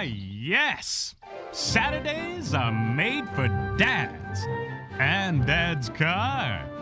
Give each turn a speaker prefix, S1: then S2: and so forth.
S1: Ah, yes. Saturdays are made for dads and dad's car.